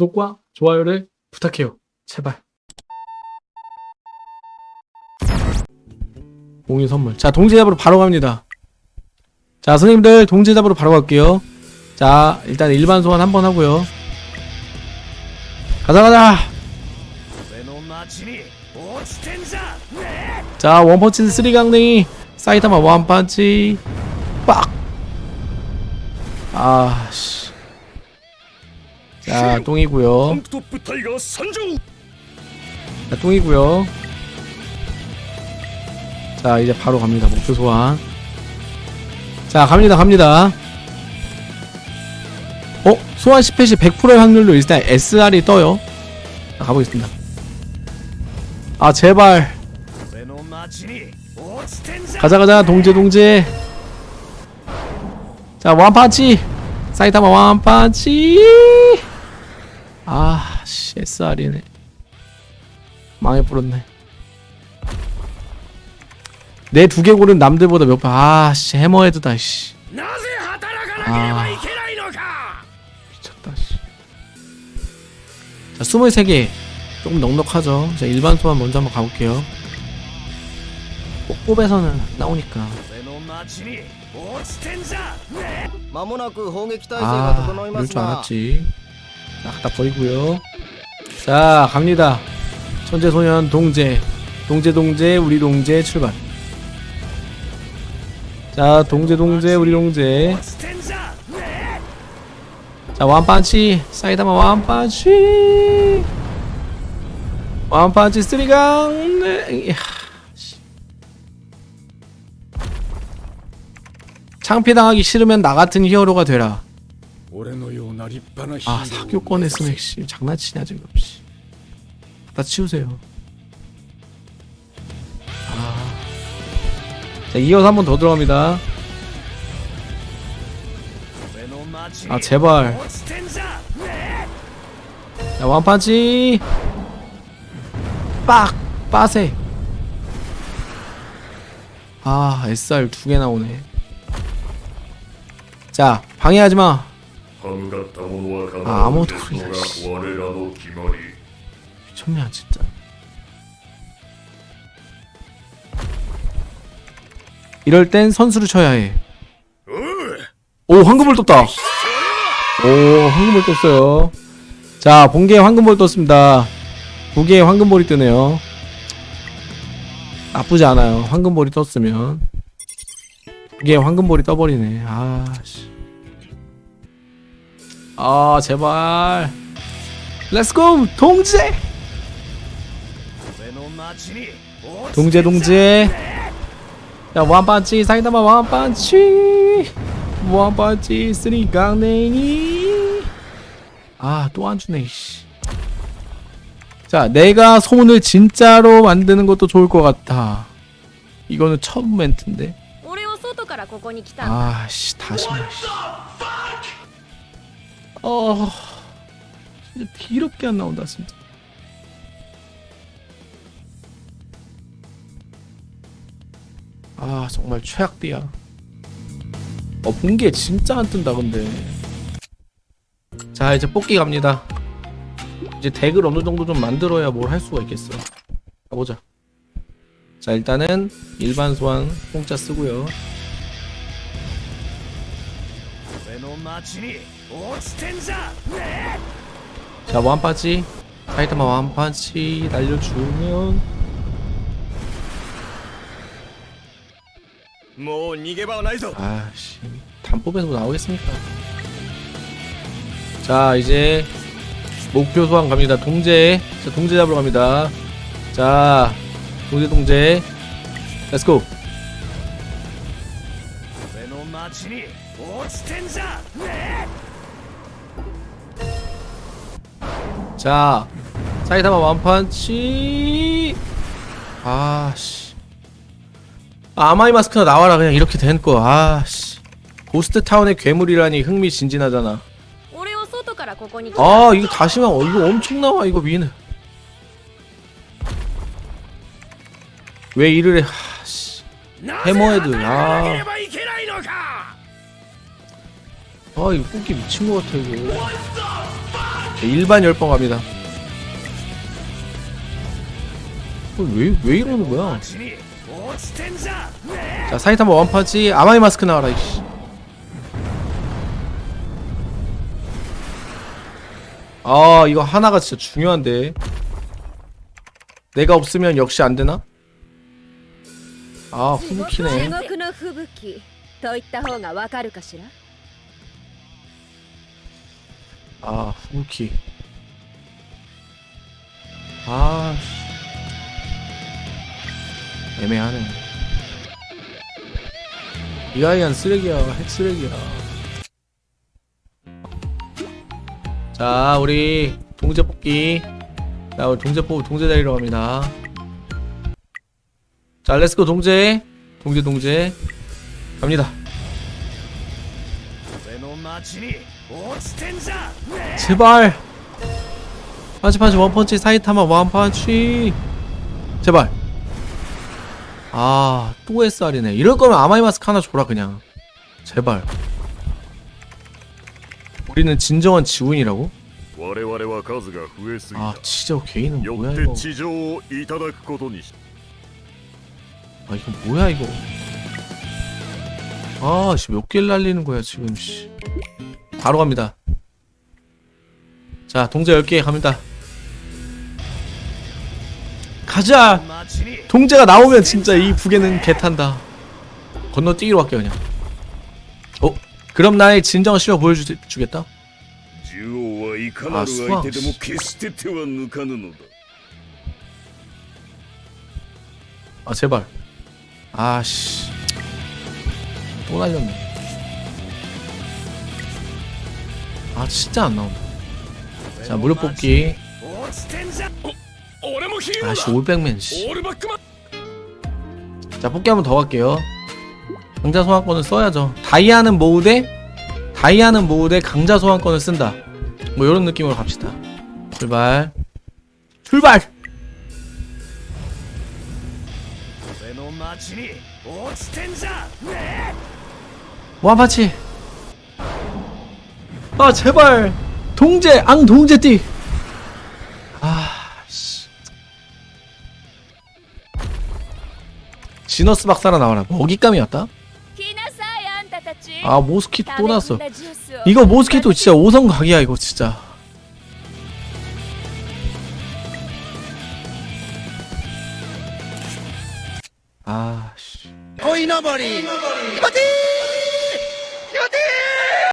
구독과 좋아요를 부탁해요. 제발. 공유 선물. 자, 동제 잡으로 바로 갑니다. 자, 선생님들 동제 잡으로 바로 갈게요. 자, 일단 일반 소환 한번 하고요. 가자 가자. 자, 원펀치 3강냉이 사이타마 원펀치 빡. 아 씨. 자 똥이구요. 자 똥이구요. 자 이제 바로 갑니다. 목표 소환. 자 갑니다 갑니다. 어? 소환 10회시 100%의 확률로 일단 SR이 떠요. 자, 가보겠습니다. 아 제발. 가자 가자 동제 동제. 자 완파치! 사이타마 완파치! 아, 씨, SR이네. 망해버렸네. 내 두개골은 남들보다 몇 번. 아, 씨, 해머헤드다, 씨. 아. 미쳤다, 씨. 자, 23개. 조금 넉넉하죠. 자, 일반 소환 먼저 한번 가볼게요. 뽑에서는 나오니까. 아, 이럴 줄 알았지. 딱 다 버리고요. 자 갑니다. 천재소년 동재. 동재 동재 우리 동재 출발. 자 동재 동재 우리 동재. 자 완판치. 사이다마 완판치. 완판치 쓰리강. 네. 창피당하기 싫으면 나같은 히어로가 되라. 아 사교권 했으면 씨 장난치냐 지금 씨. 다 치우세요. 아. 자 이어서 한 번 더 들어갑니다. 아 제발. 자 완판치. 빡! 빠세. 아 SR 두 개 나오네. 자 방해하지마. 아, 아무것도 모르겠다. 미쳤냐, 진짜. 이럴 땐 선수를 쳐야 해. 오, 황금을 떴다. 오, 황금을 떴어요. 자, 본계에 황금볼 떴습니다. 보기에 황금볼이 뜨네요. 나쁘지 않아요. 황금볼이 떴으면. 보기에 황금볼이 떠버리네. 아, 씨. 아 제발. let's go 동제! 동제 동제. 야 원반치 사이다마 원반치 원반치 쓰리 강냉이. 아또 안주네 자 내가 소문을 진짜로 만드는 것도 좋을 것 같아. 이거는 첫 멘트인데. 아씨 다시 말 어 진짜 더럽게 안 나온다 진짜. 아 정말 최악디야. 어 본게 진짜 안 뜬다 근데. 자 이제 뽑기 갑니다. 이제 덱을 어느 정도 좀 만들어야 뭘 할 수가 있겠어. 가보자. 자 일단은 일반 소환 공짜 쓰고요 자 완파치 사이타마 완파치 날려주면 もう逃げ場はないぞ 아씨 단법에서 뭐 나오겠습니까 자 이제 목표 소환 갑니다 동제 자 동제 잡으러 갑니다 자 동제 동제 렛츠고 の町に落ちてんじゃね 자 사이타마 완판치 아씨 아마이 마스크나 나와라 그냥 이렇게 된거 아씨 고스트 타운의 괴물이라니 흥미진진하잖아 俺を外からここに来た 아 이거 다시만 어, 이거 엄청 나와 이거 미는 왜 이를 해 하씨 なぜ 해머헤드 働かなけれ 아, ばいけないのか 아 이거 꽃게 미친 것 같아 이거 일반 열번 갑니다 왜, 왜 이러는 거야 자 사이타마 원파지 아마이 마스크 나와라 이씨 아 이거 하나가 진짜 중요한데 내가 없으면 역시 안되나? 아 후부키네 아 후부키. 아 씨. 애매하네. 이 아이한 쓰레기야 핵 쓰레기야. 자 우리 동제 뽑기. 자 우리 동제 뽑고 동제 다리러 갑니다. 자 렛츠고 동제 동제 동제 갑니다 제발! 파치 파치 원펀치 사이타마 원펀치! 제발! 아또 SR이네. 이럴 거면 아마이마스크 하나 줘라 그냥. 제발. 우리는 진정한 지훈이라고? 아 진짜 개인은 뭐야 이거? 아 이거 뭐야 이거? 아, 씨, 몇 개를 날리는 거야, 지금, 씨. 바로 갑니다. 자, 동자 10개 갑니다. 가자! 동자가 나오면 진짜 이 북에는 개 탄다. 건너뛰기로 할게요, 그냥. 어? 그럼 나의 진정 실력 보여주겠다? 아, 수학. 아, 제발. 아씨. 또 날렸네. 아 진짜 안 나온다. 자 무료 뽑기. 아씨 500맨 씨자 뽑기 한번 더 갈게요. 강자 소환권을 써야죠. 다이아는 모으되 다이아는 모으되 강자 소환권을 쓴다. 뭐 이런 느낌으로 갑시다. 출발. 출발! 와바치 아 제발. 동제 앙 동제띠. 아씨. 지너스 박사라 나와라 먹잇감이었다? 아 모스키토 또 났어. 이거 모스키토 진짜 5성 각이야 이거 진짜. 아씨. 오이너버리 커팅